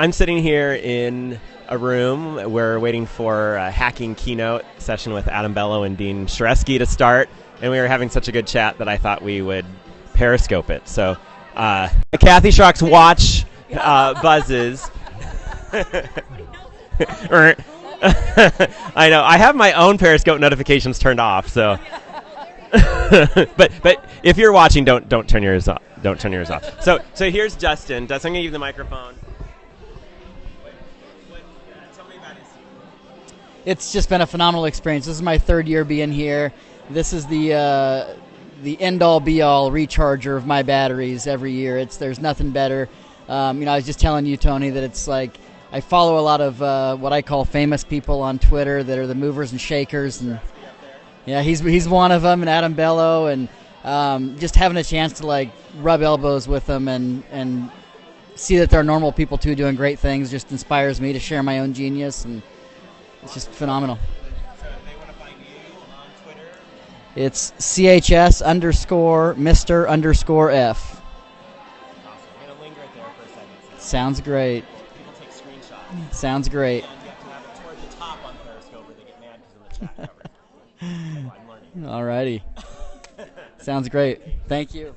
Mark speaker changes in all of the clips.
Speaker 1: I'm sitting here in a room. We're waiting for a hacking keynote session with Adam Bellow and Dean Shareski to start, and we were having such a good chat that I thought we would periscope it. So, uh, Kathy Schrock's watch uh, buzzes. I know. I have my own Periscope notifications turned off, so. but but if you're watching, don't don't turn yours off. Don't turn yours off. So so here's Dustin. Dustin, I'm gonna give you the microphone.
Speaker 2: It's just been a phenomenal experience. This is my third year being here. This is the uh, the end all be all recharger of my batteries every year. It's there's nothing better. Um, you know, I was just telling you, Tony, that it's like I follow a lot of uh, what I call famous people on Twitter that are the movers and shakers, and yeah, he's he's one of them, and Adam Bellow, and um, just having a chance to like rub elbows with them and and see that they're normal people too, doing great things, just inspires me to share my own genius, and it's just phenomenal. It's CHS underscore Mister underscore F. Sounds great. Sounds great. Alrighty. Sounds great. Thank you.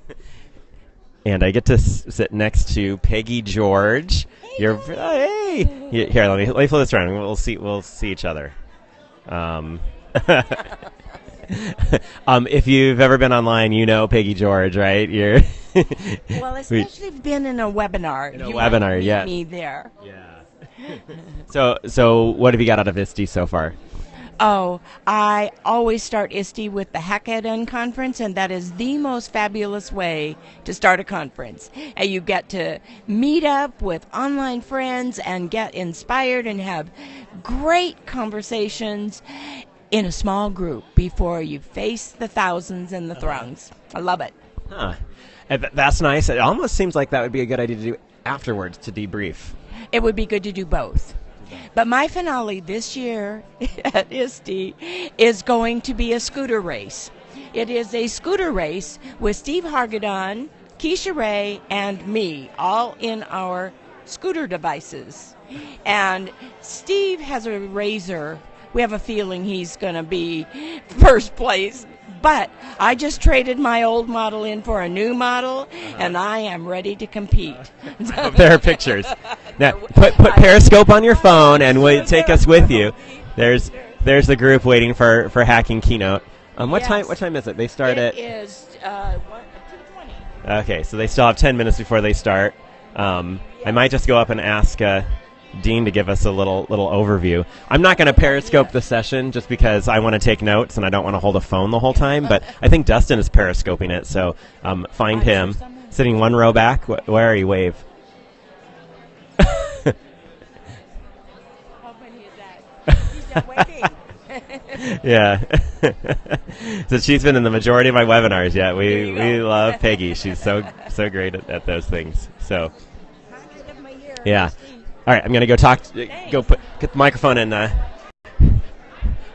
Speaker 1: And I get to s- sit next to Peggy George. You're oh, hey. Here, here, let me let me flip this around. We'll see. We'll see each other. Um, um, if you've ever been online, you know Peggy George, right? You're
Speaker 3: Well, especially if been in a webinar.
Speaker 1: In a webinar, yeah.
Speaker 3: Me there. Yeah.
Speaker 1: so so. What have you got out of ISTE so far?
Speaker 3: Oh, I always start ISTE with the Hackathon conference, and that is the most fabulous way to start a conference. And you get to meet up with online friends and get inspired and have great conversations in a small group before you face the thousands and the throngs. I love it.
Speaker 1: Huh. Uh, That's nice. It almost seems like that would be a good idea to do afterwards to debrief.
Speaker 3: It would be good to do both. But my finale this year at ISTE is going to be a scooter race. It is a scooter race with Steve Hargadon, Keisha Ray, and me, all in our scooter devices. And Steve has a razor. We have a feeling he's going to be first place. But I just traded my old model in for a new model, uh-huh. and I am ready to compete.
Speaker 1: there are pictures. Now, put put Periscope on your phone and we'll take us with you. There's there's the group waiting for, for hacking keynote. Um, what time? What time is it? They start
Speaker 3: It
Speaker 1: at.
Speaker 3: is uh, one, 2:20.
Speaker 1: Okay, so they still have ten minutes before they start. Um, I might just go up and ask uh, Dean to give us a little little overview. I'm not going to Periscope the session just because I want to take notes and I don't want to hold a phone the whole time. But I think Dustin is Periscoping it, so um, find him sitting one row back. Wh- where are you? Wave. yeah. so she's been in the majority of my webinars. Yeah, we we love Peggy. She's so so great at, at those things. So. Yeah. All right, I'm gonna go talk. To, go put get the microphone in. Uh,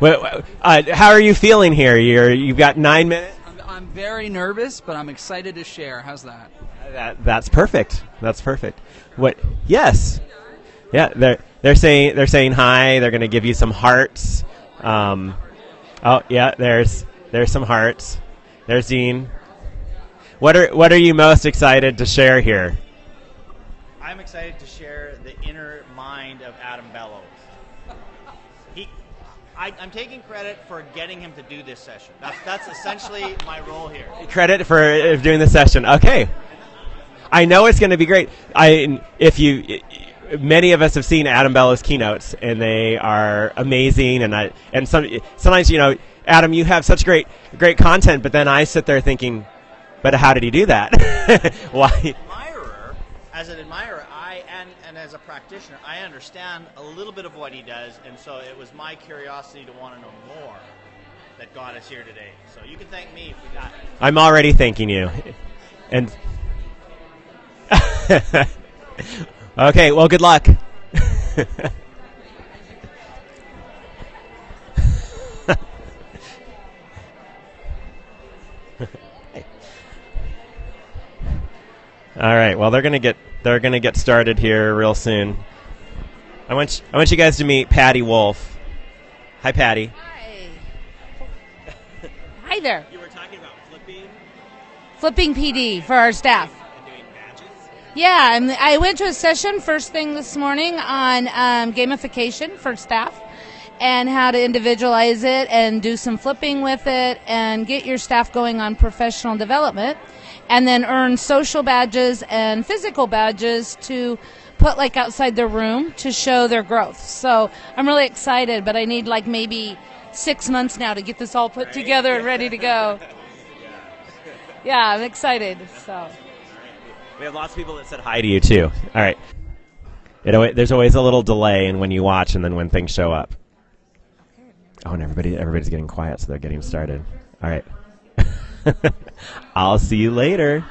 Speaker 1: wait, wait, uh, how are you feeling here? You're you've got nine minutes.
Speaker 4: I'm, I'm very nervous, but I'm excited to share. How's that?
Speaker 1: That that's perfect. That's perfect. What? Yes. Yeah, they're they're saying they're saying hi. They're gonna give you some hearts. Um, oh yeah, there's there's some hearts. There's Dean. What are what are you most excited to share here?
Speaker 5: I'm excited to share the inner mind of Adam Bellow's. He, I, I'm taking credit for getting him to do this session. That's, that's essentially my role here.
Speaker 1: credit for uh, doing the session. Okay, I know it's going to be great. I if you many of us have seen Adam Bellow's keynotes and they are amazing and I and some sometimes you know Adam you have such great great content but then I sit there thinking but how did he do that? Why?
Speaker 5: Admirer, as an admirer, I and, and as a practitioner, I understand a little bit of what he does, and so it was my curiosity to want to know more that got us here today. So you can thank me if we got.
Speaker 1: I'm already thanking you. And Okay, well good luck. All right. Well, they're gonna get they're gonna get started here real soon. I want I want you guys to meet Patty Wolf. Hi, Patty.
Speaker 6: Hi. Hi there.
Speaker 1: You were talking about flipping
Speaker 6: Flipping PD for our staff.
Speaker 1: And doing badges.
Speaker 6: Yeah, I went to a session first thing this morning on um, gamification for staff and how to individualize it and do some flipping with it and get your staff going on professional development and then earn social badges and physical badges to put like outside their room to show their growth. So I'm really excited, but I need like maybe six months now to get this all put together and ready to go. Yeah, I'm excited. So.
Speaker 1: We have lots of people that said hi to you too. All right. It, there's always a little delay in when you watch and then when things show up. Oh, and everybody everybody's getting quiet, so they're getting started. All right. I'll see you later.